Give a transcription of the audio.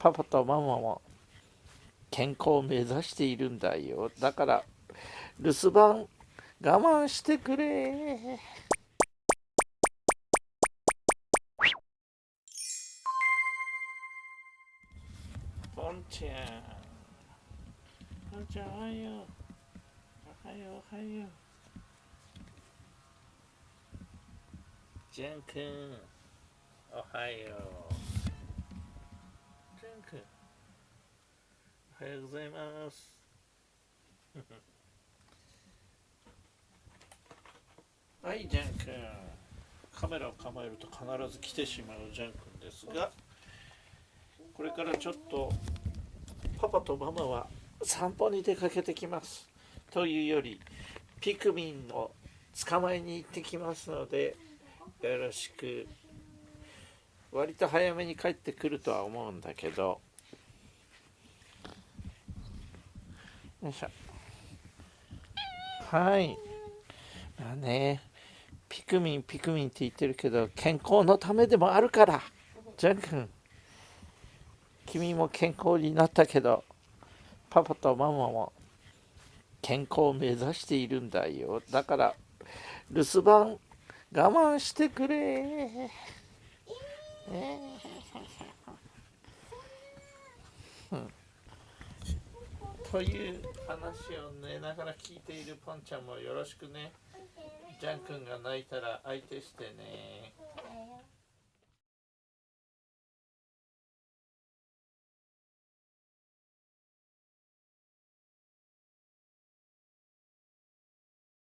パパとママも健康を目指しているんだよ。だから留守番我慢してくれ。ポンちゃん。ポンちゃんおはよう。おはようおはよう。ジャン君おはよう。おはようございます。はいジャン君。カメラを構えると必ず来てしまうジャン君ですがこれからちょっとパパとママは散歩に出かけてきます。というよりピクミンを捕まえに行ってきますのでよろしく。割と早めに帰ってくるとは思うんだけど。よいしょ。はい。まあねピクミンピクミンって言ってるけど健康のためでもあるからジャン君。君も健康になったけどパパとママも健康を目指しているんだよ。だから留守番我慢してくれ、ね、うんという話を寝ながら聞いているポンちゃんもよろしくね。ジャン君が泣いたら相手してね。